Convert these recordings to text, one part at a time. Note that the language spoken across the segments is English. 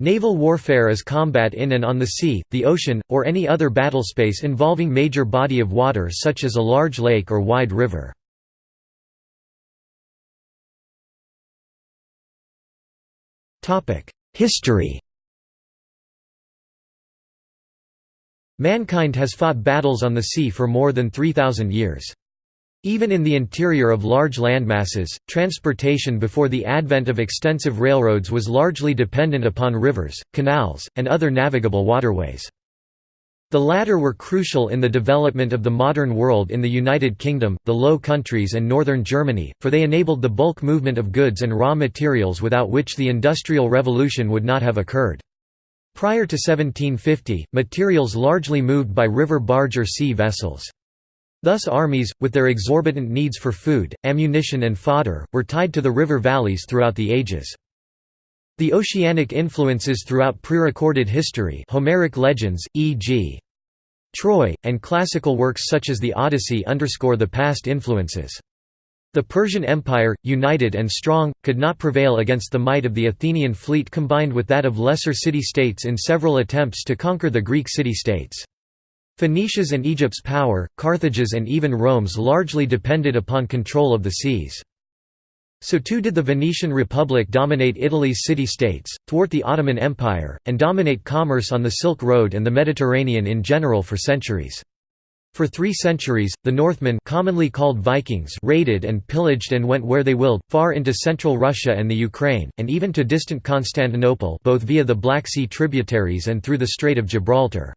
Naval warfare is combat in and on the sea, the ocean, or any other battlespace involving major body of water such as a large lake or wide river. History Mankind has fought battles on the sea for more than 3,000 years. Even in the interior of large landmasses, transportation before the advent of extensive railroads was largely dependent upon rivers, canals, and other navigable waterways. The latter were crucial in the development of the modern world in the United Kingdom, the Low Countries and northern Germany, for they enabled the bulk movement of goods and raw materials without which the Industrial Revolution would not have occurred. Prior to 1750, materials largely moved by river barge or sea vessels. Thus armies, with their exorbitant needs for food, ammunition and fodder, were tied to the river valleys throughout the ages. The oceanic influences throughout pre-recorded history Homeric legends, e.g. Troy, and classical works such as the Odyssey underscore the past influences. The Persian Empire, united and strong, could not prevail against the might of the Athenian fleet combined with that of lesser city-states in several attempts to conquer the Greek city-states. Phoenicia's and Egypt's power, Carthage's and even Rome's largely depended upon control of the seas. So too did the Venetian Republic dominate Italy's city-states, thwart the Ottoman Empire, and dominate commerce on the Silk Road and the Mediterranean in general for centuries. For three centuries, the Northmen commonly called Vikings raided and pillaged and went where they willed, far into central Russia and the Ukraine, and even to distant Constantinople both via the Black Sea tributaries and through the Strait of Gibraltar.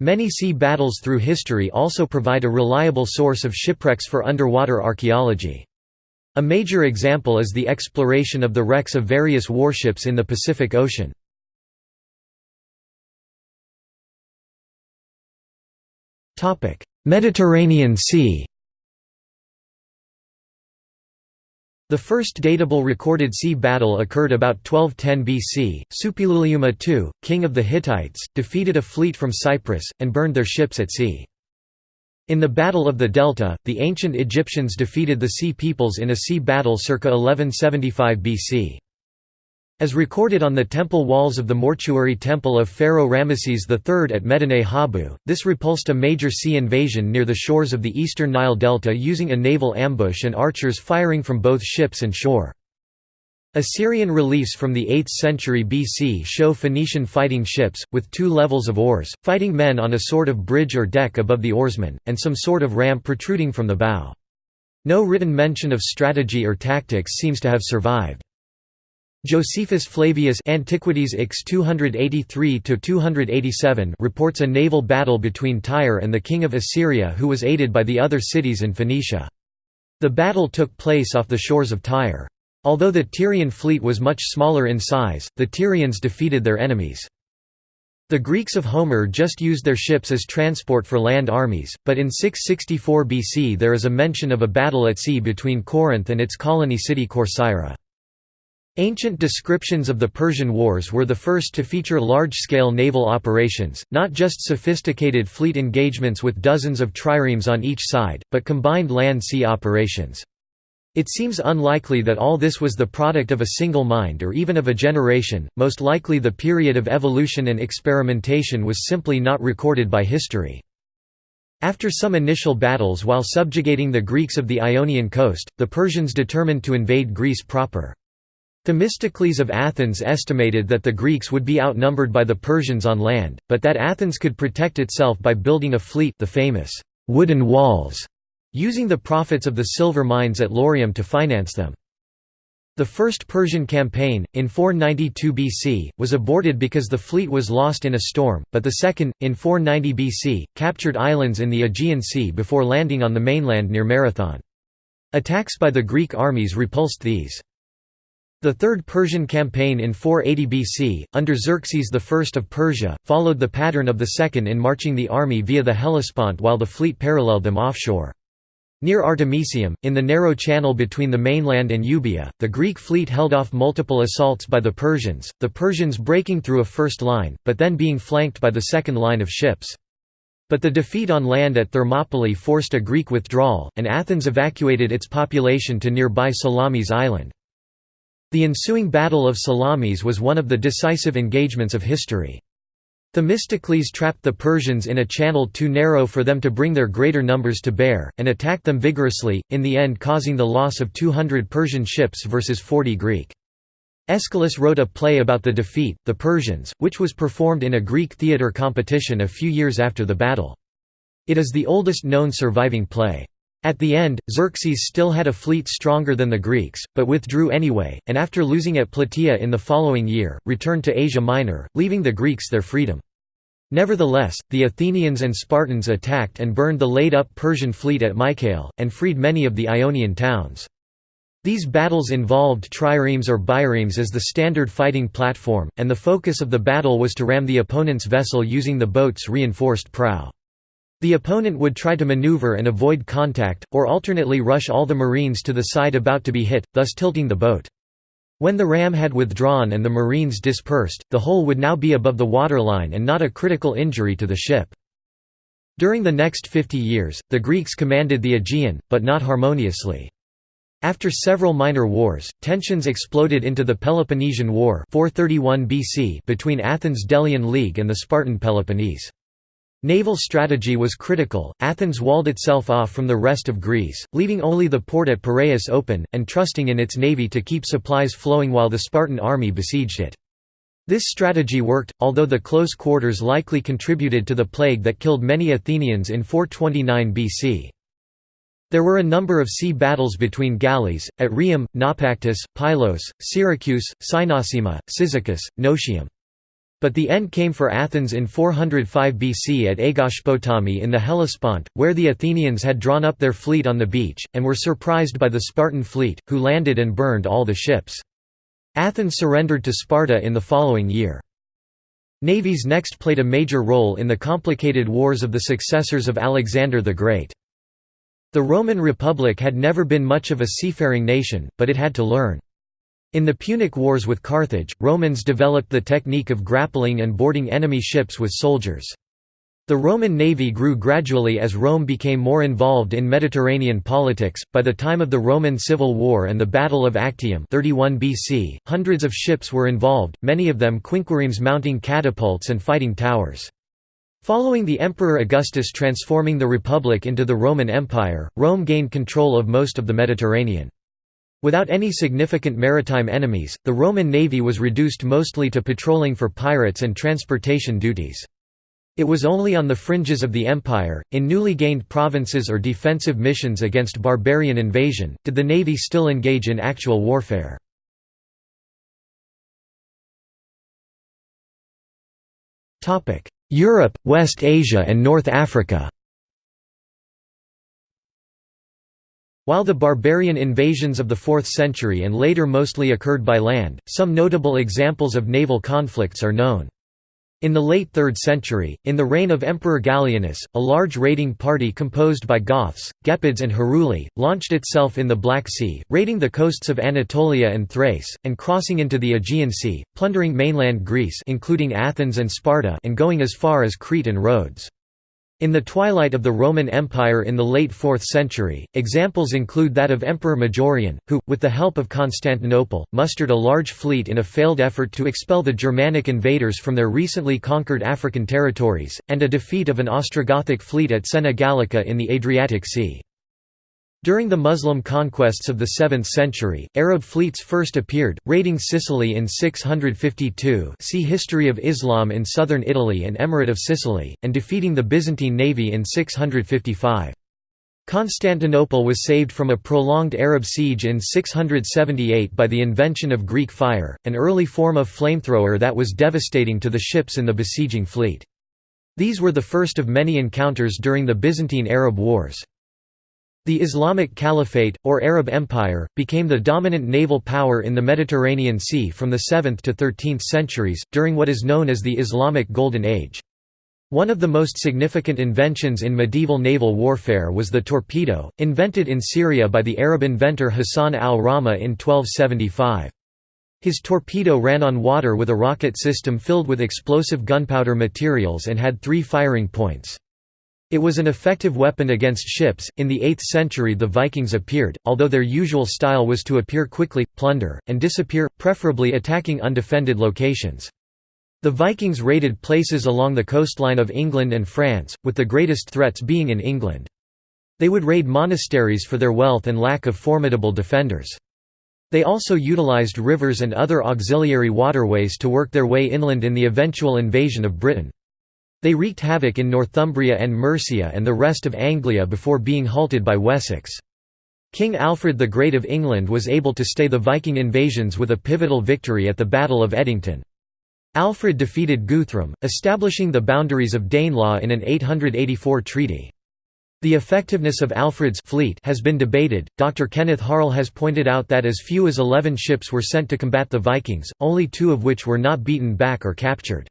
Many sea battles through history also provide a reliable source of shipwrecks for underwater archaeology. A major example is the exploration of the wrecks of various warships in the Pacific Ocean. Mediterranean Sea The first datable recorded sea battle occurred about 1210 BC. Suppiluliuma II, king of the Hittites, defeated a fleet from Cyprus, and burned their ships at sea. In the Battle of the Delta, the ancient Egyptians defeated the Sea Peoples in a sea battle circa 1175 BC. As recorded on the temple walls of the mortuary temple of Pharaoh Ramesses III at Medinet Habu, this repulsed a major sea invasion near the shores of the eastern Nile Delta using a naval ambush and archers firing from both ships and shore. Assyrian reliefs from the 8th century BC show Phoenician fighting ships, with two levels of oars, fighting men on a sort of bridge or deck above the oarsmen, and some sort of ramp protruding from the bow. No written mention of strategy or tactics seems to have survived. Josephus Flavius Antiquities X 283–287 reports a naval battle between Tyre and the king of Assyria who was aided by the other cities in Phoenicia. The battle took place off the shores of Tyre. Although the Tyrian fleet was much smaller in size, the Tyrians defeated their enemies. The Greeks of Homer just used their ships as transport for land armies, but in 664 BC there is a mention of a battle at sea between Corinth and its colony city Corcyra. Ancient descriptions of the Persian Wars were the first to feature large-scale naval operations, not just sophisticated fleet engagements with dozens of triremes on each side, but combined land-sea operations. It seems unlikely that all this was the product of a single mind or even of a generation, most likely the period of evolution and experimentation was simply not recorded by history. After some initial battles while subjugating the Greeks of the Ionian coast, the Persians determined to invade Greece proper. Themistocles of Athens estimated that the Greeks would be outnumbered by the Persians on land, but that Athens could protect itself by building a fleet the famous wooden walls, using the profits of the silver mines at Laurium to finance them. The first Persian campaign, in 492 BC, was aborted because the fleet was lost in a storm, but the second, in 490 BC, captured islands in the Aegean Sea before landing on the mainland near Marathon. Attacks by the Greek armies repulsed these. The Third Persian campaign in 480 BC, under Xerxes I of Persia, followed the pattern of the second in marching the army via the Hellespont while the fleet paralleled them offshore. Near Artemisium, in the narrow channel between the mainland and Euboea, the Greek fleet held off multiple assaults by the Persians, the Persians breaking through a first line, but then being flanked by the second line of ships. But the defeat on land at Thermopylae forced a Greek withdrawal, and Athens evacuated its population to nearby Salamis Island. The ensuing Battle of Salamis was one of the decisive engagements of history. Themistocles trapped the Persians in a channel too narrow for them to bring their greater numbers to bear, and attacked them vigorously, in the end causing the loss of 200 Persian ships versus 40 Greek. Aeschylus wrote a play about the defeat, The Persians, which was performed in a Greek theatre competition a few years after the battle. It is the oldest known surviving play. At the end, Xerxes still had a fleet stronger than the Greeks, but withdrew anyway, and after losing at Plataea in the following year, returned to Asia Minor, leaving the Greeks their freedom. Nevertheless, the Athenians and Spartans attacked and burned the laid-up Persian fleet at Mycale, and freed many of the Ionian towns. These battles involved triremes or biremes as the standard fighting platform, and the focus of the battle was to ram the opponent's vessel using the boat's reinforced prow. The opponent would try to maneuver and avoid contact, or alternately rush all the marines to the side about to be hit, thus tilting the boat. When the ram had withdrawn and the marines dispersed, the hole would now be above the waterline and not a critical injury to the ship. During the next 50 years, the Greeks commanded the Aegean, but not harmoniously. After several minor wars, tensions exploded into the Peloponnesian War 431 BC between Athens' Delian League and the Spartan Peloponnese. Naval strategy was critical, Athens walled itself off from the rest of Greece, leaving only the port at Piraeus open, and trusting in its navy to keep supplies flowing while the Spartan army besieged it. This strategy worked, although the close quarters likely contributed to the plague that killed many Athenians in 429 BC. There were a number of sea battles between galleys, at Rhium, Naupactus, Pylos, Syracuse, Cynossema, Cyzicus, Notium. But the end came for Athens in 405 BC at Aegospotami in the Hellespont, where the Athenians had drawn up their fleet on the beach, and were surprised by the Spartan fleet, who landed and burned all the ships. Athens surrendered to Sparta in the following year. Navies next played a major role in the complicated wars of the successors of Alexander the Great. The Roman Republic had never been much of a seafaring nation, but it had to learn. In the Punic Wars with Carthage, Romans developed the technique of grappling and boarding enemy ships with soldiers. The Roman navy grew gradually as Rome became more involved in Mediterranean politics. By the time of the Roman Civil War and the Battle of Actium 31 BC, hundreds of ships were involved, many of them quinquiremes mounting catapults and fighting towers. Following the Emperor Augustus transforming the Republic into the Roman Empire, Rome gained control of most of the Mediterranean. Without any significant maritime enemies, the Roman navy was reduced mostly to patrolling for pirates and transportation duties. It was only on the fringes of the empire, in newly gained provinces or defensive missions against barbarian invasion, did the navy still engage in actual warfare. Europe, West Asia and North Africa While the barbarian invasions of the 4th century and later mostly occurred by land, some notable examples of naval conflicts are known. In the late 3rd century, in the reign of Emperor Gallienus, a large raiding party composed by Goths, Gepids and Heruli, launched itself in the Black Sea, raiding the coasts of Anatolia and Thrace, and crossing into the Aegean Sea, plundering mainland Greece including Athens and Sparta and going as far as Crete and Rhodes. In the twilight of the Roman Empire in the late 4th century, examples include that of Emperor Majorian, who, with the help of Constantinople, mustered a large fleet in a failed effort to expel the Germanic invaders from their recently conquered African territories, and a defeat of an Ostrogothic fleet at Sena Gallica in the Adriatic Sea. During the Muslim conquests of the 7th century, Arab fleets first appeared, raiding Sicily in 652 see History of Islam in southern Italy and Emirate of Sicily, and defeating the Byzantine navy in 655. Constantinople was saved from a prolonged Arab siege in 678 by the invention of Greek fire, an early form of flamethrower that was devastating to the ships in the besieging fleet. These were the first of many encounters during the Byzantine-Arab Wars. The Islamic Caliphate, or Arab Empire, became the dominant naval power in the Mediterranean Sea from the 7th to 13th centuries, during what is known as the Islamic Golden Age. One of the most significant inventions in medieval naval warfare was the torpedo, invented in Syria by the Arab inventor Hassan al-Ramah in 1275. His torpedo ran on water with a rocket system filled with explosive gunpowder materials and had three firing points. It was an effective weapon against ships. In the 8th century, the Vikings appeared, although their usual style was to appear quickly, plunder, and disappear, preferably attacking undefended locations. The Vikings raided places along the coastline of England and France, with the greatest threats being in England. They would raid monasteries for their wealth and lack of formidable defenders. They also utilized rivers and other auxiliary waterways to work their way inland in the eventual invasion of Britain. They wreaked havoc in Northumbria and Mercia and the rest of Anglia before being halted by Wessex. King Alfred the Great of England was able to stay the Viking invasions with a pivotal victory at the Battle of Edington. Alfred defeated Guthrum, establishing the boundaries of Danelaw in an 884 treaty. The effectiveness of Alfred's fleet has been debated. Dr. Kenneth Harl has pointed out that as few as 11 ships were sent to combat the Vikings, only two of which were not beaten back or captured.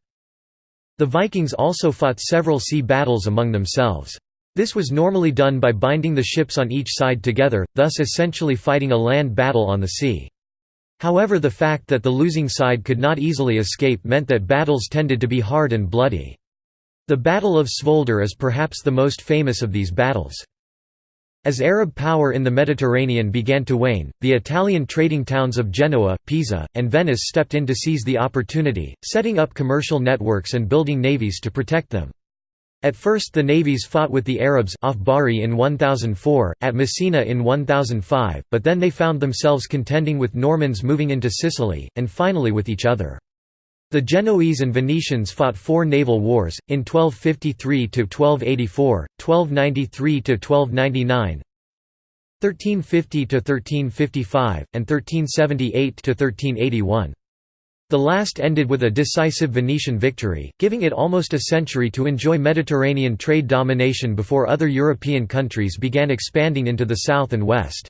The Vikings also fought several sea battles among themselves. This was normally done by binding the ships on each side together, thus essentially fighting a land battle on the sea. However the fact that the losing side could not easily escape meant that battles tended to be hard and bloody. The Battle of Svolder is perhaps the most famous of these battles. As Arab power in the Mediterranean began to wane, the Italian trading towns of Genoa, Pisa, and Venice stepped in to seize the opportunity, setting up commercial networks and building navies to protect them. At first the navies fought with the Arabs off Bari in 1004, at Messina in 1005, but then they found themselves contending with Normans moving into Sicily, and finally with each other. The Genoese and Venetians fought four naval wars, in 1253–1284, 1293–1299, 1350–1355, and 1378–1381. The last ended with a decisive Venetian victory, giving it almost a century to enjoy Mediterranean trade domination before other European countries began expanding into the south and west.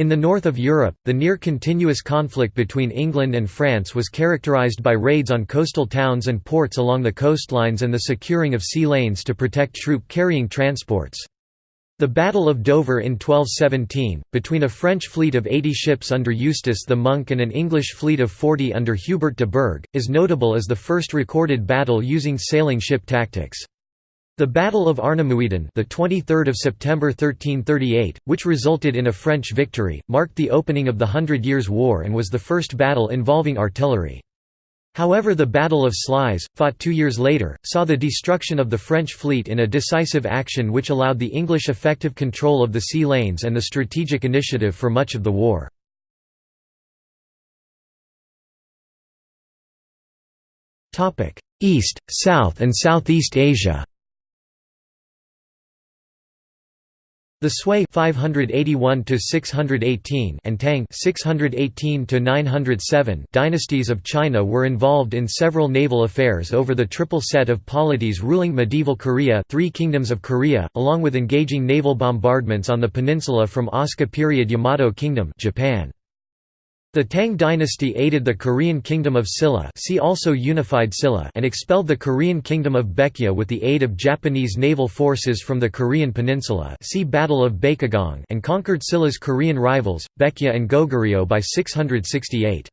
In the north of Europe, the near-continuous conflict between England and France was characterised by raids on coastal towns and ports along the coastlines and the securing of sea lanes to protect troop-carrying transports. The Battle of Dover in 1217, between a French fleet of 80 ships under Eustace the Monk and an English fleet of 40 under Hubert de Burgh, is notable as the first recorded battle using sailing ship tactics. The Battle of Arnemuiden, the 23rd of September 1338, which resulted in a French victory, marked the opening of the Hundred Years' War and was the first battle involving artillery. However the Battle of Sluys, fought two years later, saw the destruction of the French fleet in a decisive action which allowed the English effective control of the sea lanes and the strategic initiative for much of the war. East, South and Southeast Asia The Sui 581 to 618 and Tang 618 to 907 dynasties of China were involved in several naval affairs over the triple set of polities ruling medieval Korea, three kingdoms of Korea, along with engaging naval bombardments on the peninsula from Asuka period Yamato Kingdom, Japan. The Tang dynasty aided the Korean kingdom of Silla see also Unified Silla and expelled the Korean kingdom of Baekje with the aid of Japanese naval forces from the Korean peninsula see Battle of Baekgong and conquered Silla's Korean rivals, Baekje and Goguryeo by 668.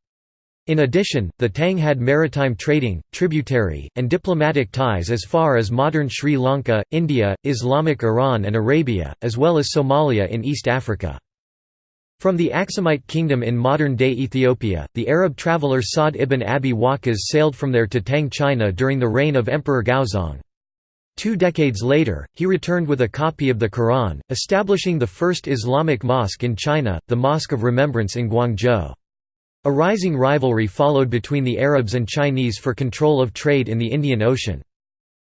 In addition, the Tang had maritime trading, tributary, and diplomatic ties as far as modern Sri Lanka, India, Islamic Iran and Arabia, as well as Somalia in East Africa. From the Aksumite kingdom in modern-day Ethiopia, the Arab traveller Sa'd ibn Abi Waqqas sailed from there to Tang China during the reign of Emperor Gaozong. Two decades later, he returned with a copy of the Quran, establishing the first Islamic mosque in China, the Mosque of Remembrance in Guangzhou. A rising rivalry followed between the Arabs and Chinese for control of trade in the Indian Ocean.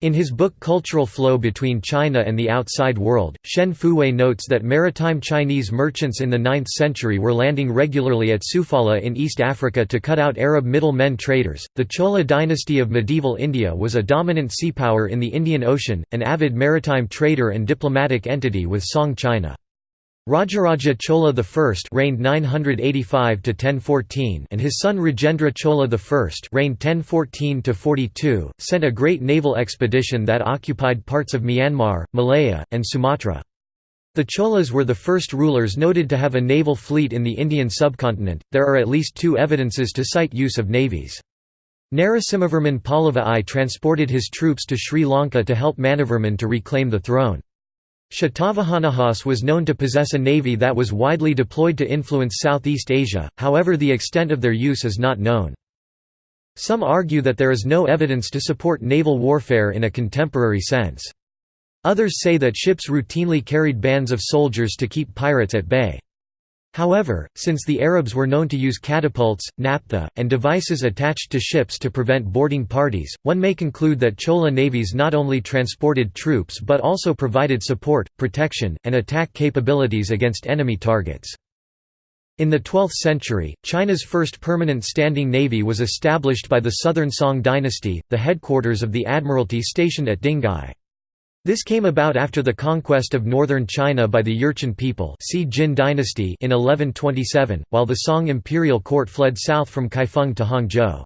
In his book Cultural Flow Between China and the Outside World, Shen Fuwei notes that maritime Chinese merchants in the 9th century were landing regularly at Sofala in East Africa to cut out Arab middle-men traders. The Chola dynasty of medieval India was a dominant sea power in the Indian Ocean, an avid maritime trader and diplomatic entity with Song China. Rajaraja Chola I reigned 985 to 1014 and his son Rajendra Chola I reigned 1014 to 42 sent a great naval expedition that occupied parts of Myanmar, Malaya, and Sumatra. The Cholas were the first rulers noted to have a naval fleet in the Indian subcontinent. There are at least two evidences to cite use of navies. Narasimhavarman Pallava I transported his troops to Sri Lanka to help Manavarman to reclaim the throne. Shatavahanahas was known to possess a navy that was widely deployed to influence Southeast Asia, however the extent of their use is not known. Some argue that there is no evidence to support naval warfare in a contemporary sense. Others say that ships routinely carried bands of soldiers to keep pirates at bay. However, since the Arabs were known to use catapults, naphtha, and devices attached to ships to prevent boarding parties, one may conclude that Chola navies not only transported troops but also provided support, protection, and attack capabilities against enemy targets. In the 12th century, China's first permanent standing navy was established by the Southern Song dynasty, the headquarters of the admiralty stationed at Dinghai. This came about after the conquest of northern China by the Jurchen people Jin dynasty in 1127, while the Song imperial court fled south from Kaifeng to Hangzhou.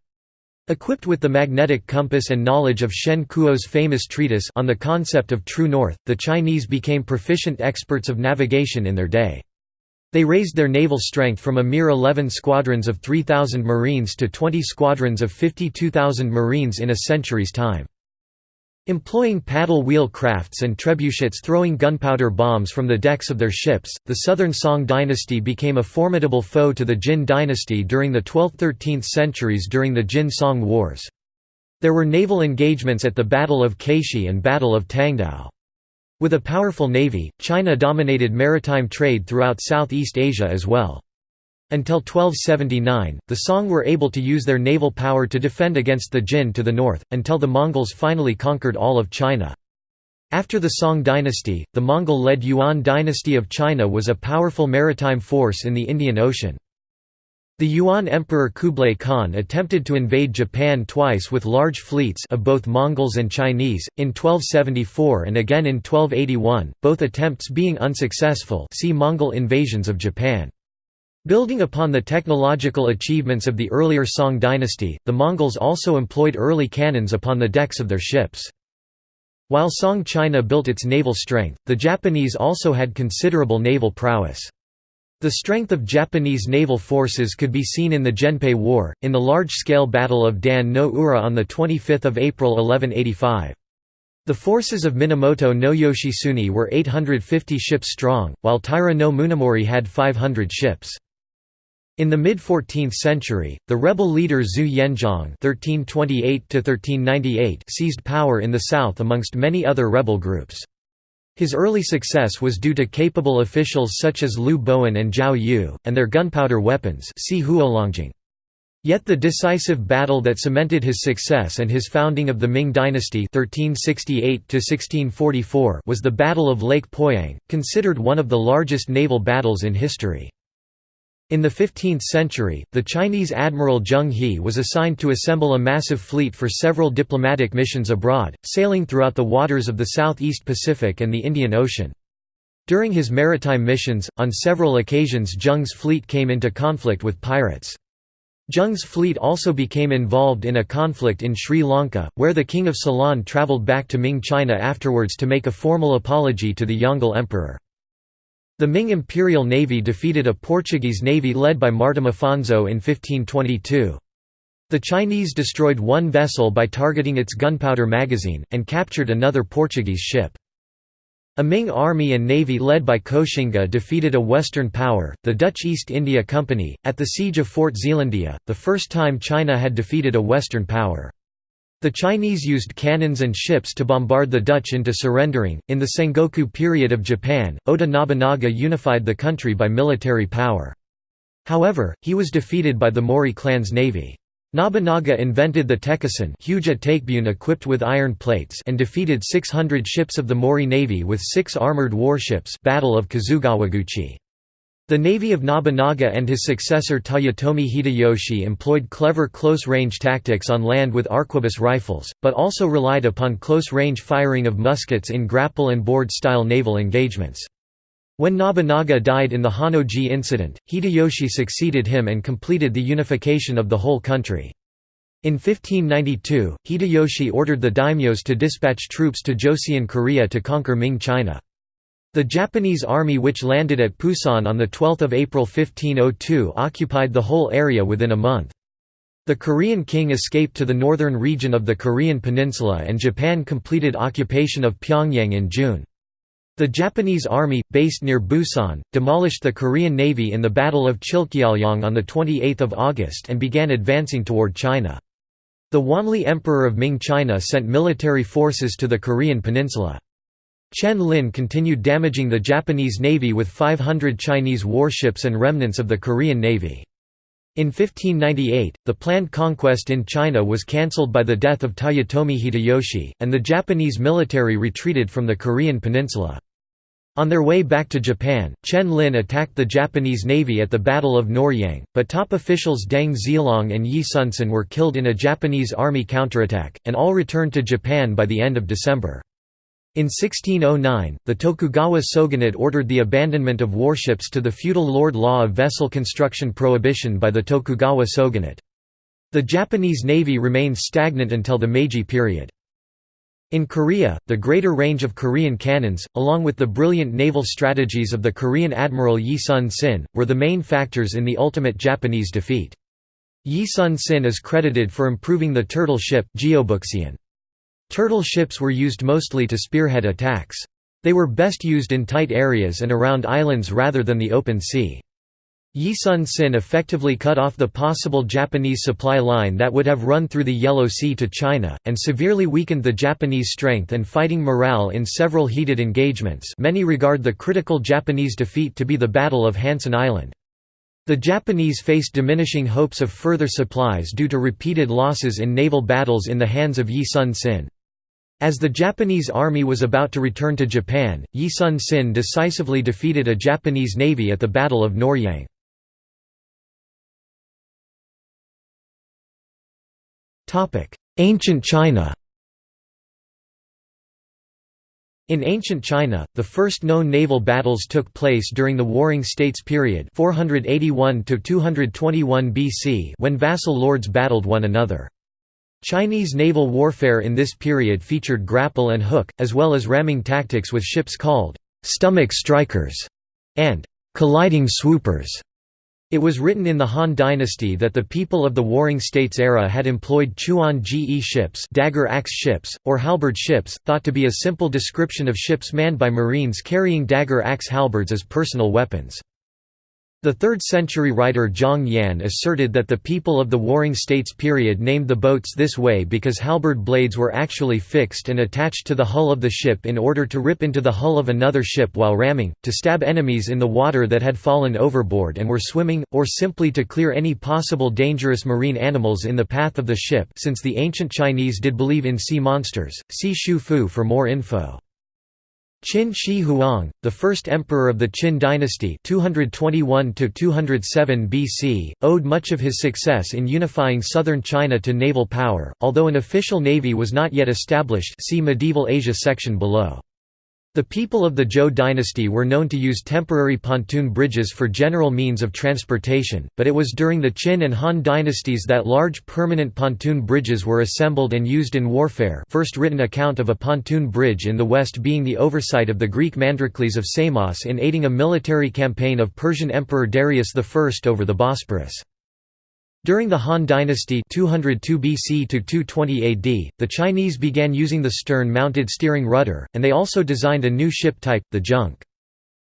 Equipped with the magnetic compass and knowledge of Shen Kuo's famous treatise on the concept of true north, the Chinese became proficient experts of navigation in their day. They raised their naval strength from a mere 11 squadrons of 3,000 marines to 20 squadrons of 52,000 marines in a century's time. Employing paddle wheel crafts and trebuchets throwing gunpowder bombs from the decks of their ships, the Southern Song dynasty became a formidable foe to the Jin dynasty during the 12th–13th centuries during the Jin-Song Wars. There were naval engagements at the Battle of Caishi and Battle of Tangdao. With a powerful navy, China dominated maritime trade throughout Southeast Asia as well. Until 1279, the Song were able to use their naval power to defend against the Jin to the north, until the Mongols finally conquered all of China. After the Song dynasty, the Mongol-led Yuan dynasty of China was a powerful maritime force in the Indian Ocean. The Yuan Emperor Kublai Khan attempted to invade Japan twice with large fleets of both Mongols and Chinese, in 1274 and again in 1281, both attempts being unsuccessful see Mongol invasions of Japan. Building upon the technological achievements of the earlier Song dynasty, the Mongols also employed early cannons upon the decks of their ships. While Song China built its naval strength, the Japanese also had considerable naval prowess. The strength of Japanese naval forces could be seen in the Genpei War, in the large-scale Battle of Dan no Ura on 25 April 1185. The forces of Minamoto no Yoshitsune were 850 ships strong, while Taira no Munemori had 500 ships. In the mid-14th century, the rebel leader Zhu Yuanzhang (1328–1398) seized power in the south amongst many other rebel groups. His early success was due to capable officials such as Liu Bowen and Zhao Yu, and their gunpowder weapons see. Yet the decisive battle that cemented his success and his founding of the Ming dynasty 1368 was the Battle of Lake Poyang, considered one of the largest naval battles in history. In the 15th century, the Chinese admiral Zheng He was assigned to assemble a massive fleet for several diplomatic missions abroad, sailing throughout the waters of the Southeast Pacific and the Indian Ocean. During his maritime missions, on several occasions Zheng's fleet came into conflict with pirates. Zheng's fleet also became involved in a conflict in Sri Lanka, where the King of Ceylon travelled back to Ming China afterwards to make a formal apology to the Yongle Emperor. The Ming Imperial Navy defeated a Portuguese navy led by Martim Afonso in 1522. The Chinese destroyed one vessel by targeting its gunpowder magazine, and captured another Portuguese ship. A Ming army and navy led by Koxinga defeated a Western power, the Dutch East India Company, at the siege of Fort Zeelandia, the first time China had defeated a Western power. The Chinese used cannons and ships to bombard the Dutch into surrendering. In the Sengoku period of Japan, Oda Nobunaga unified the country by military power. However, he was defeated by the Mori clan's navy. Nobunaga invented the tekisen huge takebune equipped with iron plates and defeated 600 ships of the Mori navy with six armored warships Battle of Kizugawaguchi. The navy of Nobunaga and his successor Toyotomi Hideyoshi employed clever close-range tactics on land with arquebus rifles, but also relied upon close-range firing of muskets in grapple and board-style naval engagements. When Nobunaga died in the Honnoji incident, Hideyoshi succeeded him and completed the unification of the whole country. In 1592, Hideyoshi ordered the daimyos to dispatch troops to Joseon Korea to conquer Ming China. The Japanese army which landed at Pusan on 12 April 1502 occupied the whole area within a month. The Korean king escaped to the northern region of the Korean peninsula and Japan completed occupation of Pyongyang in June. The Japanese army, based near Busan, demolished the Korean navy in the Battle of Chilcheollyang on 28 August and began advancing toward China. The Wanli Emperor of Ming China sent military forces to the Korean peninsula. Chen Lin continued damaging the Japanese navy with 500 Chinese warships and remnants of the Korean navy. In 1598, the planned conquest in China was cancelled by the death of Toyotomi Hideyoshi, and the Japanese military retreated from the Korean peninsula. On their way back to Japan, Chen Lin attacked the Japanese navy at the Battle of Noryang, but top officials Deng Zilong and Yi Sun-sin were killed in a Japanese army counterattack, and all returned to Japan by the end of December. In 1609, the Tokugawa shogunate ordered the abandonment of warships to the feudal lord law of vessel construction prohibition by the Tokugawa shogunate. The Japanese navy remained stagnant until the Meiji period. In Korea, the greater range of Korean cannons, along with the brilliant naval strategies of the Korean admiral Yi Sun-sin, were the main factors in the ultimate Japanese defeat. Yi Sun-sin is credited for improving the turtle ship Turtle ships were used mostly to spearhead attacks. They were best used in tight areas and around islands rather than the open sea. Yi Sun-sin effectively cut off the possible Japanese supply line that would have run through the Yellow Sea to China, and severely weakened the Japanese strength and fighting morale in several heated engagements many regard the critical Japanese defeat to be the Battle of Hansan Island. The Japanese faced diminishing hopes of further supplies due to repeated losses in naval battles in the hands of Yi Sun-sin. As the Japanese army was about to return to Japan, Yi Sun-sin decisively defeated a Japanese navy at the Battle of Noryang. Ancient China In ancient China, the first known naval battles took place during the Warring States period 481 BC when vassal lords battled one another. Chinese naval warfare in this period featured grapple and hook, as well as ramming tactics with ships called «stomach strikers» and «colliding swoopers». It was written in the Han dynasty that the people of the Warring States era had employed Chuan Ge ships, dagger axe ships, or halberd ships, thought to be a simple description of ships manned by marines carrying dagger axe halberds as personal weapons. The 3rd century writer Zhang Yan asserted that the people of the Warring States period named the boats this way because halberd blades were actually fixed and attached to the hull of the ship in order to rip into the hull of another ship while ramming, to stab enemies in the water that had fallen overboard and were swimming, or simply to clear any possible dangerous marine animals in the path of the ship since the ancient Chinese did believe in sea monsters. See Shu Fu for more info. Qin Shi Huang, the first emperor of the Qin dynasty 221 BC, owed much of his success in unifying southern China to naval power, although an official navy was not yet established see Medieval Asia section below. The people of the Zhou dynasty were known to use temporary pontoon bridges for general means of transportation, but it was during the Qin and Han dynasties that large permanent pontoon bridges were assembled and used in warfare first written account of a pontoon bridge in the west being the oversight of the Greek Mandrocles of Samos in aiding a military campaign of Persian Emperor Darius I over the Bosporus. During the Han Dynasty 202 BC to 220 AD, the Chinese began using the stern-mounted steering rudder, and they also designed a new ship type, the junk.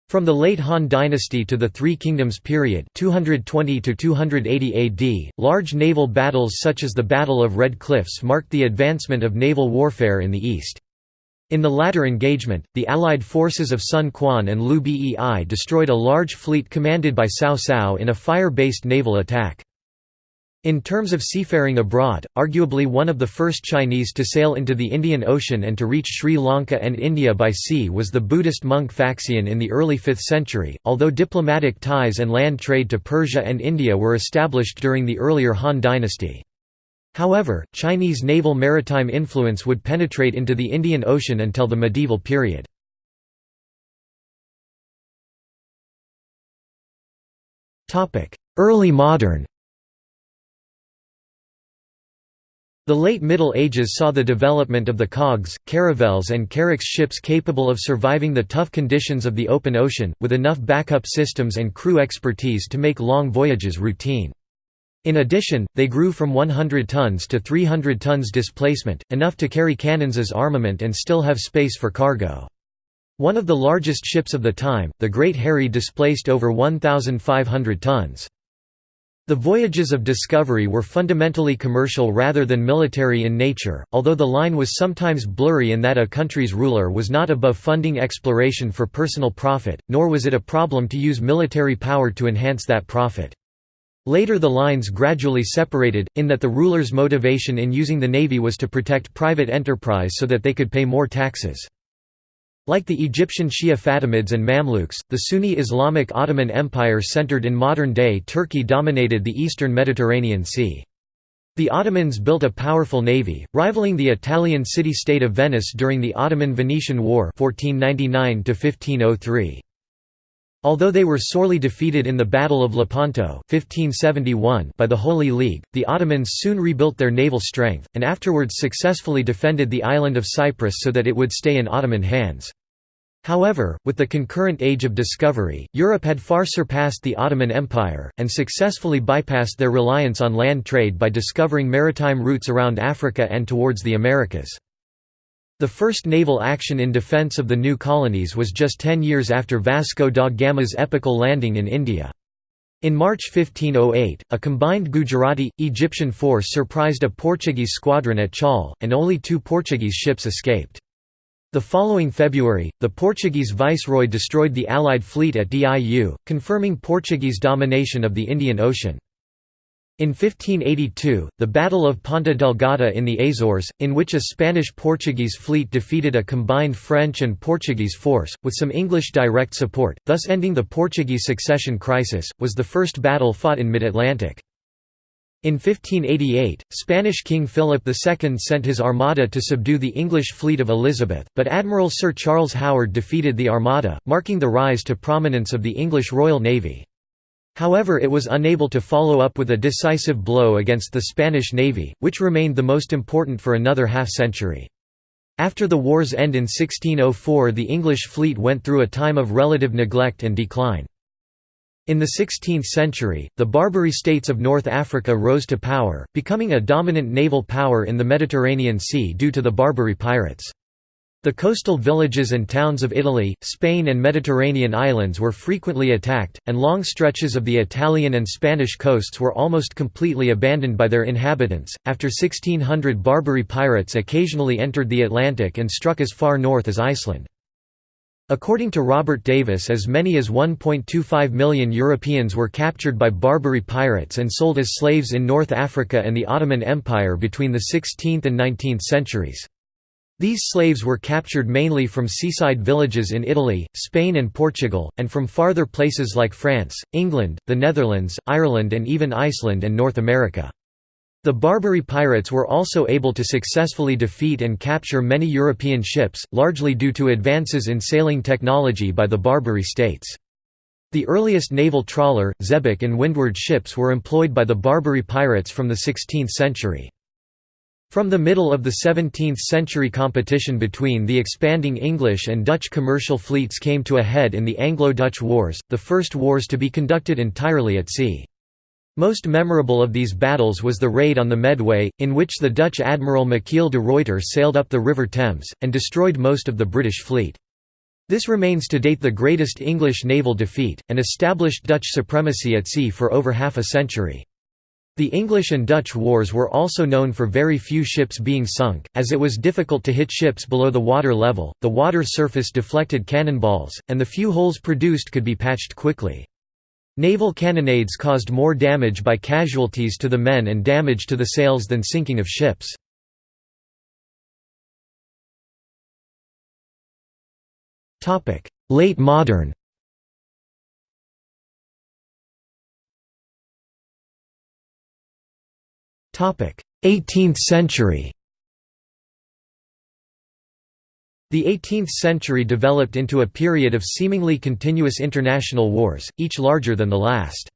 From the late Han Dynasty to the Three Kingdoms period 220 to 280 AD, large naval battles such as the Battle of Red Cliffs marked the advancement of naval warfare in the east. In the latter engagement, the Allied forces of Sun Quan and Liu Bei destroyed a large fleet commanded by Cao Cao in a fire-based naval attack. In terms of seafaring abroad, arguably one of the first Chinese to sail into the Indian Ocean and to reach Sri Lanka and India by sea was the Buddhist monk Faxian in the early 5th century, although diplomatic ties and land trade to Persia and India were established during the earlier Han dynasty. However, Chinese naval maritime influence would penetrate into the Indian Ocean until the medieval period. Early modern The late Middle Ages saw the development of the cogs, caravels and carracks ships capable of surviving the tough conditions of the open ocean, with enough backup systems and crew expertise to make long voyages routine. In addition, they grew from 100 tons to 300 tons displacement, enough to carry cannons as armament and still have space for cargo. One of the largest ships of the time, the Great Harry displaced over 1,500 tons. The voyages of discovery were fundamentally commercial rather than military in nature, although the line was sometimes blurry in that a country's ruler was not above funding exploration for personal profit, nor was it a problem to use military power to enhance that profit. Later the lines gradually separated, in that the ruler's motivation in using the navy was to protect private enterprise so that they could pay more taxes. Like the Egyptian Shia Fatimids and Mamluks, the Sunni Islamic Ottoman Empire centered in modern-day Turkey dominated the eastern Mediterranean Sea. The Ottomans built a powerful navy, rivaling the Italian city-state of Venice during the Ottoman-Venetian War 1499 -1503. Although they were sorely defeated in the Battle of Lepanto 1571 by the Holy League, the Ottomans soon rebuilt their naval strength, and afterwards successfully defended the island of Cyprus so that it would stay in Ottoman hands. However, with the concurrent Age of Discovery, Europe had far surpassed the Ottoman Empire, and successfully bypassed their reliance on land trade by discovering maritime routes around Africa and towards the Americas. The first naval action in defence of the new colonies was just ten years after Vasco da Gama's epical landing in India. In March 1508, a combined Gujarati, Egyptian force surprised a Portuguese squadron at Chaul, and only two Portuguese ships escaped. The following February, the Portuguese viceroy destroyed the Allied fleet at Diu, confirming Portuguese domination of the Indian Ocean. In 1582, the Battle of Ponta Delgada in the Azores, in which a Spanish-Portuguese fleet defeated a combined French and Portuguese force, with some English direct support, thus ending the Portuguese succession crisis, was the first battle fought in mid-Atlantic. In 1588, Spanish King Philip II sent his armada to subdue the English fleet of Elizabeth, but Admiral Sir Charles Howard defeated the armada, marking the rise to prominence of the English Royal Navy. However it was unable to follow up with a decisive blow against the Spanish navy, which remained the most important for another half-century. After the war's end in 1604 the English fleet went through a time of relative neglect and decline. In the 16th century, the Barbary states of North Africa rose to power, becoming a dominant naval power in the Mediterranean Sea due to the Barbary pirates. The coastal villages and towns of Italy, Spain and Mediterranean islands were frequently attacked, and long stretches of the Italian and Spanish coasts were almost completely abandoned by their inhabitants. After 1600 Barbary pirates occasionally entered the Atlantic and struck as far north as Iceland. According to Robert Davis as many as 1.25 million Europeans were captured by Barbary pirates and sold as slaves in North Africa and the Ottoman Empire between the 16th and 19th centuries. These slaves were captured mainly from seaside villages in Italy, Spain and Portugal, and from farther places like France, England, the Netherlands, Ireland and even Iceland and North America. The Barbary pirates were also able to successfully defeat and capture many European ships, largely due to advances in sailing technology by the Barbary states. The earliest naval trawler, xebec and windward ships were employed by the Barbary pirates from the 16th century. From the middle of the 17th century competition between the expanding English and Dutch commercial fleets came to a head in the Anglo-Dutch Wars, the first wars to be conducted entirely at sea. Most memorable of these battles was the raid on the Medway, in which the Dutch admiral Michiel de Ruyter sailed up the River Thames, and destroyed most of the British fleet. This remains to date the greatest English naval defeat, and established Dutch supremacy at sea for over half a century. The English and Dutch wars were also known for very few ships being sunk, as it was difficult to hit ships below the water level, the water surface deflected cannonballs, and the few holes produced could be patched quickly. Naval cannonades caused more damage by casualties to the men and damage to the sails than sinking of ships. Late modern 18th century The 18th century developed into a period of seemingly continuous international wars, each larger than the last.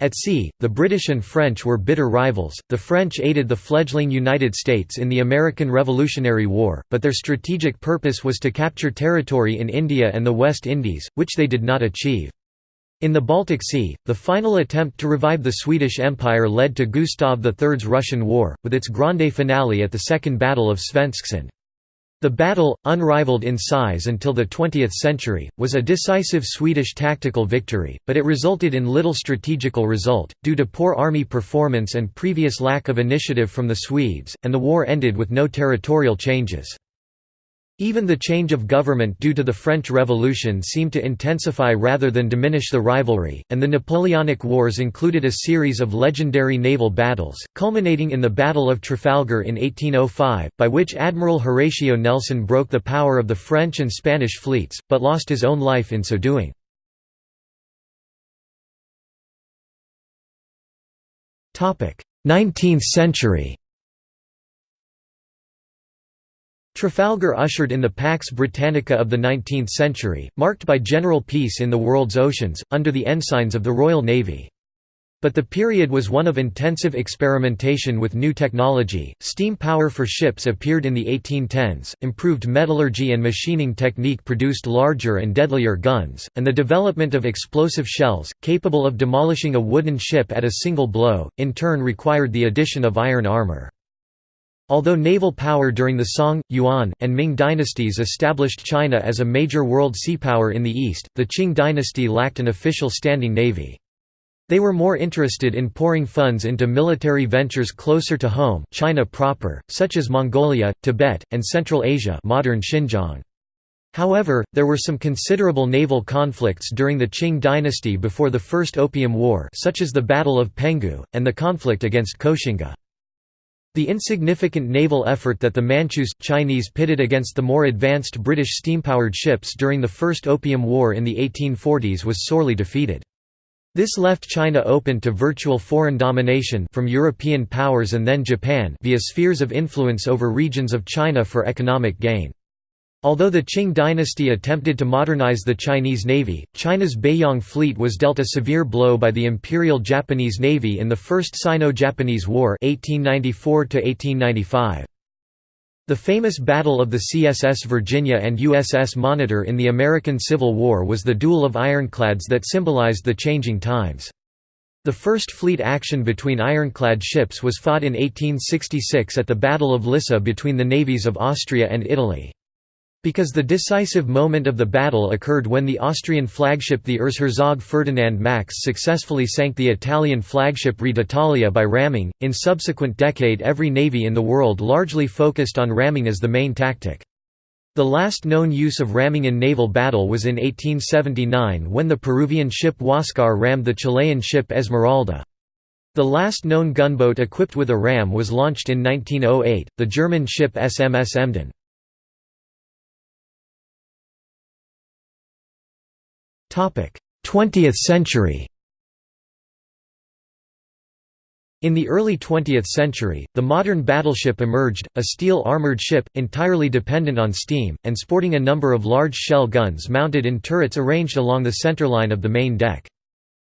At sea, the British and French were bitter rivals. The French aided the fledgling United States in the American Revolutionary War, but their strategic purpose was to capture territory in India and the West Indies, which they did not achieve. In the Baltic Sea, the final attempt to revive the Swedish Empire led to Gustav III's Russian War, with its grande finale at the Second Battle of Svensksund. The battle, unrivaled in size until the 20th century, was a decisive Swedish tactical victory, but it resulted in little strategical result, due to poor army performance and previous lack of initiative from the Swedes, and the war ended with no territorial changes. Even the change of government due to the French Revolution seemed to intensify rather than diminish the rivalry, and the Napoleonic Wars included a series of legendary naval battles, culminating in the Battle of Trafalgar in 1805, by which Admiral Horatio Nelson broke the power of the French and Spanish fleets, but lost his own life in so doing. Nineteenth century Trafalgar ushered in the Pax Britannica of the 19th century, marked by general peace in the world's oceans, under the ensigns of the Royal Navy. But the period was one of intensive experimentation with new technology. Steam power for ships appeared in the 1810s, improved metallurgy and machining technique produced larger and deadlier guns, and the development of explosive shells, capable of demolishing a wooden ship at a single blow, in turn required the addition of iron armor. Although naval power during the Song, Yuan, and Ming dynasties established China as a major world seapower in the east, the Qing dynasty lacked an official standing navy. They were more interested in pouring funds into military ventures closer to home China proper, such as Mongolia, Tibet, and Central Asia modern Xinjiang. However, there were some considerable naval conflicts during the Qing dynasty before the First Opium War such as the Battle of Penghu, and the conflict against Koxinga. The insignificant naval effort that the Manchus Chinese pitted against the more advanced British steam-powered ships during the First Opium War in the 1840s was sorely defeated. This left China open to virtual foreign domination from European powers and then Japan via spheres of influence over regions of China for economic gain. Although the Qing dynasty attempted to modernize the Chinese Navy, China's Beiyang fleet was dealt a severe blow by the Imperial Japanese Navy in the First Sino-Japanese War 1894 -1895. The famous Battle of the CSS Virginia and USS Monitor in the American Civil War was the duel of ironclads that symbolized the changing times. The first fleet action between ironclad ships was fought in 1866 at the Battle of Lissa between the navies of Austria and Italy. Because the decisive moment of the battle occurred when the Austrian flagship the Erzherzog Ferdinand Max successfully sank the Italian flagship Re d'Italia by ramming, in subsequent decade every navy in the world largely focused on ramming as the main tactic. The last known use of ramming in naval battle was in 1879 when the Peruvian ship Huáscar rammed the Chilean ship Esmeralda. The last known gunboat equipped with a ram was launched in 1908, the German ship SMS Emden. 20th century In the early 20th century, the modern battleship emerged, a steel-armored ship, entirely dependent on steam, and sporting a number of large shell guns mounted in turrets arranged along the centerline of the main deck.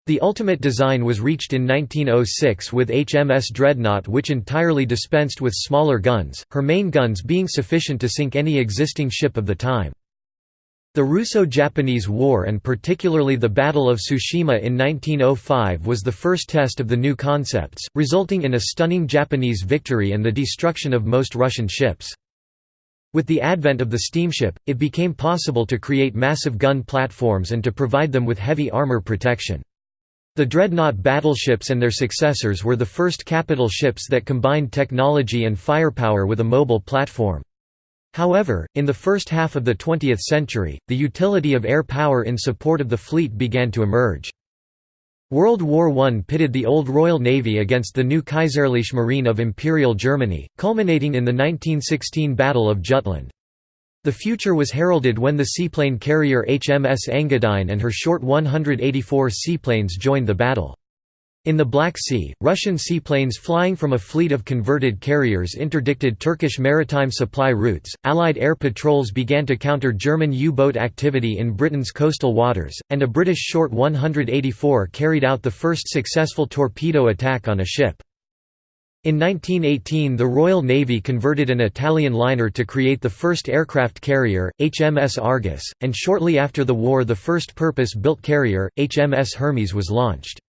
The ultimate design was reached in 1906 with HMS Dreadnought which entirely dispensed with smaller guns, her main guns being sufficient to sink any existing ship of the time. The Russo-Japanese War and particularly the Battle of Tsushima in 1905 was the first test of the new concepts, resulting in a stunning Japanese victory and the destruction of most Russian ships. With the advent of the steamship, it became possible to create massive gun platforms and to provide them with heavy armor protection. The dreadnought battleships and their successors were the first capital ships that combined technology and firepower with a mobile platform. However, in the first half of the 20th century, the utility of air power in support of the fleet began to emerge. World War I pitted the old Royal Navy against the new Kaiserliche Marine of Imperial Germany, culminating in the 1916 Battle of Jutland. The future was heralded when the seaplane carrier HMS Engadine and her short 184 seaplanes joined the battle. In the Black Sea, Russian seaplanes flying from a fleet of converted carriers interdicted Turkish maritime supply routes, Allied air patrols began to counter German U-boat activity in Britain's coastal waters, and a British Short 184 carried out the first successful torpedo attack on a ship. In 1918 the Royal Navy converted an Italian liner to create the first aircraft carrier, HMS Argus, and shortly after the war the first purpose-built carrier, HMS Hermes was launched.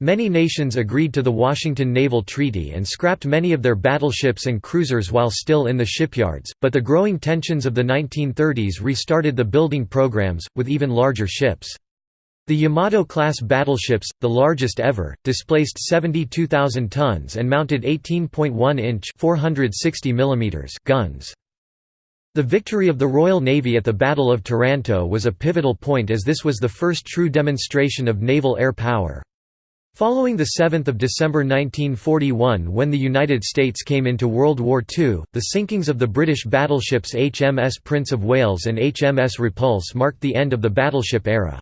Many nations agreed to the Washington Naval Treaty and scrapped many of their battleships and cruisers while still in the shipyards, but the growing tensions of the 1930s restarted the building programs, with even larger ships. The Yamato-class battleships, the largest ever, displaced 72,000 tons and mounted 18.1-inch guns. The victory of the Royal Navy at the Battle of Taranto was a pivotal point as this was the first true demonstration of naval air power. Following 7 December 1941 when the United States came into World War II, the sinkings of the British battleships HMS Prince of Wales and HMS Repulse marked the end of the battleship era.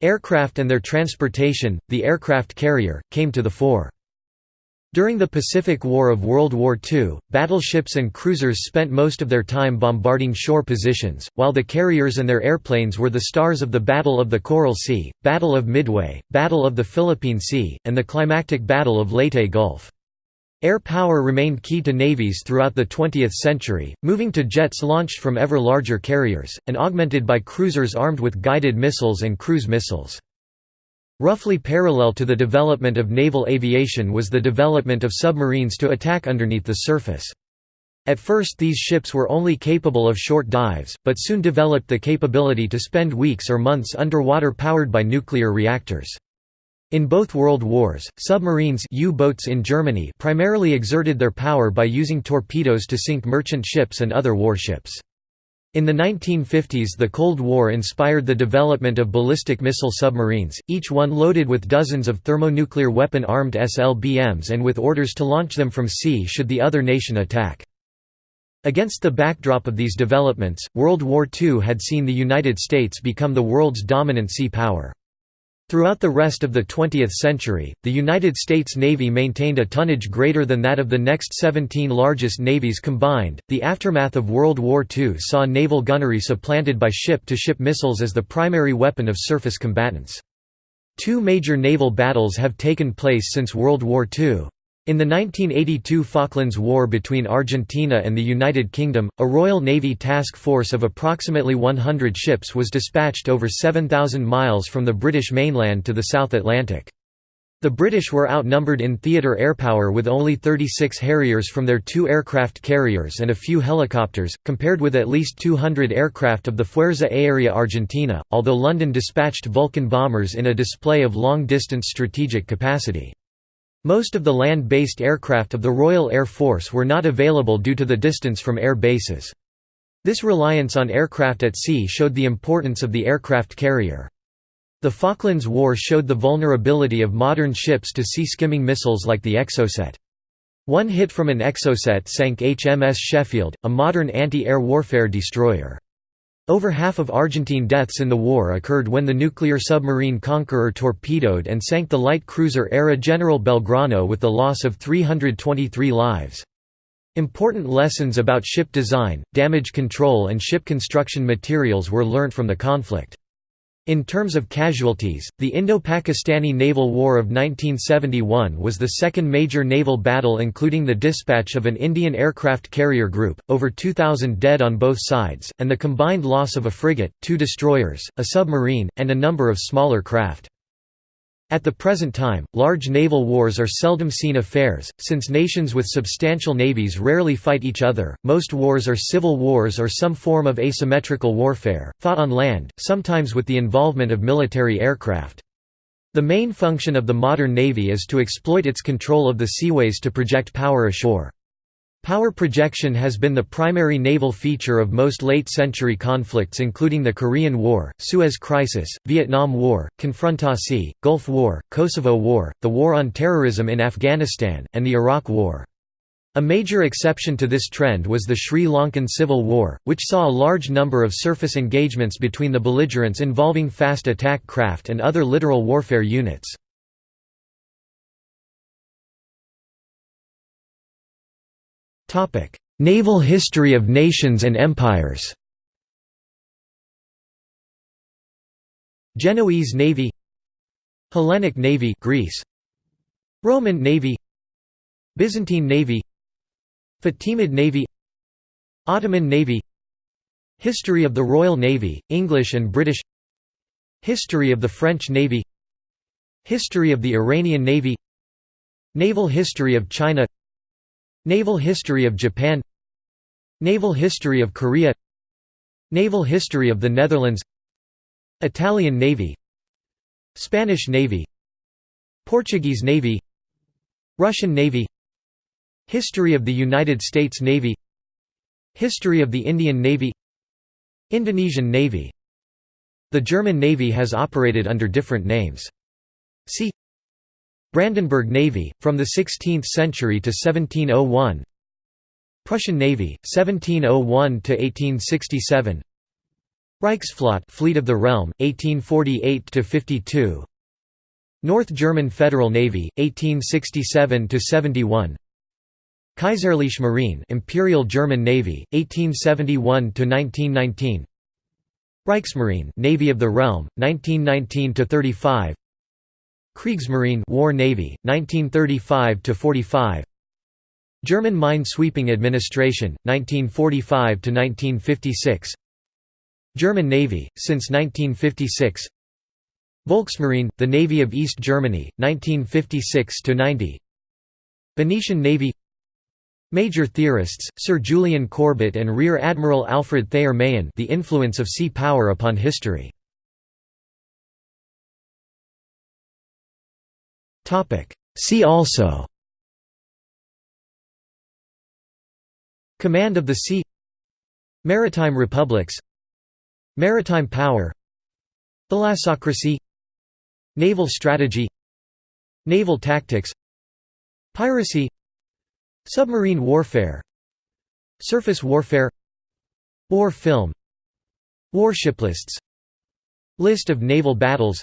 Aircraft and their transportation, the aircraft carrier, came to the fore. During the Pacific War of World War II, battleships and cruisers spent most of their time bombarding shore positions, while the carriers and their airplanes were the stars of the Battle of the Coral Sea, Battle of Midway, Battle of the Philippine Sea, and the climactic Battle of Leyte Gulf. Air power remained key to navies throughout the 20th century, moving to jets launched from ever larger carriers, and augmented by cruisers armed with guided missiles and cruise missiles. Roughly parallel to the development of naval aviation was the development of submarines to attack underneath the surface. At first these ships were only capable of short dives, but soon developed the capability to spend weeks or months underwater powered by nuclear reactors. In both World Wars, submarines U-boats in Germany primarily exerted their power by using torpedoes to sink merchant ships and other warships. In the 1950s the Cold War inspired the development of ballistic missile submarines, each one loaded with dozens of thermonuclear weapon-armed SLBMs and with orders to launch them from sea should the other nation attack. Against the backdrop of these developments, World War II had seen the United States become the world's dominant sea power. Throughout the rest of the 20th century, the United States Navy maintained a tonnage greater than that of the next 17 largest navies combined. The aftermath of World War II saw naval gunnery supplanted by ship to ship missiles as the primary weapon of surface combatants. Two major naval battles have taken place since World War II. In the 1982 Falklands War between Argentina and the United Kingdom, a Royal Navy task force of approximately 100 ships was dispatched over 7,000 miles from the British mainland to the South Atlantic. The British were outnumbered in theatre airpower with only 36 Harriers from their two aircraft carriers and a few helicopters, compared with at least 200 aircraft of the Fuerza Aérea Argentina, although London dispatched Vulcan bombers in a display of long-distance strategic capacity. Most of the land-based aircraft of the Royal Air Force were not available due to the distance from air bases. This reliance on aircraft at sea showed the importance of the aircraft carrier. The Falklands War showed the vulnerability of modern ships to sea-skimming missiles like the Exocet. One hit from an Exocet sank HMS Sheffield, a modern anti-air warfare destroyer. Over half of Argentine deaths in the war occurred when the nuclear submarine Conqueror torpedoed and sank the light cruiser ARA General Belgrano with the loss of 323 lives. Important lessons about ship design, damage control and ship construction materials were learnt from the conflict. In terms of casualties, the Indo-Pakistani Naval War of 1971 was the second major naval battle including the dispatch of an Indian aircraft carrier group, over 2,000 dead on both sides, and the combined loss of a frigate, two destroyers, a submarine, and a number of smaller craft. At the present time, large naval wars are seldom seen affairs, since nations with substantial navies rarely fight each other. Most wars are civil wars or some form of asymmetrical warfare, fought on land, sometimes with the involvement of military aircraft. The main function of the modern navy is to exploit its control of the seaways to project power ashore. Power projection has been the primary naval feature of most late-century conflicts including the Korean War, Suez Crisis, Vietnam War, Konfrontasi, Gulf War, Kosovo War, the War on Terrorism in Afghanistan, and the Iraq War. A major exception to this trend was the Sri Lankan Civil War, which saw a large number of surface engagements between the belligerents involving fast attack craft and other littoral warfare units. Naval history of nations and empires. Genoese Navy. Hellenic Navy Greece. Roman Navy. Byzantine Navy. Fatimid Navy. Ottoman Navy. History of the Royal Navy, English and British. History of the French Navy. History of the Iranian Navy. Naval history of China Naval history of Japan Naval history of Korea Naval history of the Netherlands Italian Navy Spanish Navy Portuguese Navy Russian Navy History of the United States Navy History of the Indian Navy Indonesian Navy The German Navy has operated under different names. See Brandenburg Navy, from the 16th century to 1701 Prussian Navy, 1701–1867 Reichsflotte Fleet of the Realm, 1848–52 North German Federal Navy, 1867–71 Kaiserliche Marine Imperial German Navy, 1871–1919 Reichsmarine Navy of the Realm, 1919–35 Kriegsmarine War Navy 1935 to 45 German Mine Sweeping Administration 1945 to 1956 German Navy since 1956 Volksmarine the Navy of East Germany 1956 to 90 Venetian Navy. Major theorists, Sir Julian Corbett and Rear Admiral Alfred Thayer Mahan The Influence of Sea Power upon History See also. Command of the Sea. Maritime Republics. Maritime Power. Thalassocracy. Naval Strategy. Naval Tactics. Piracy. Submarine Warfare. Surface Warfare. War Film. Warship lists. List of naval battles.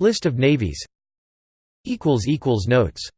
List of navies Notes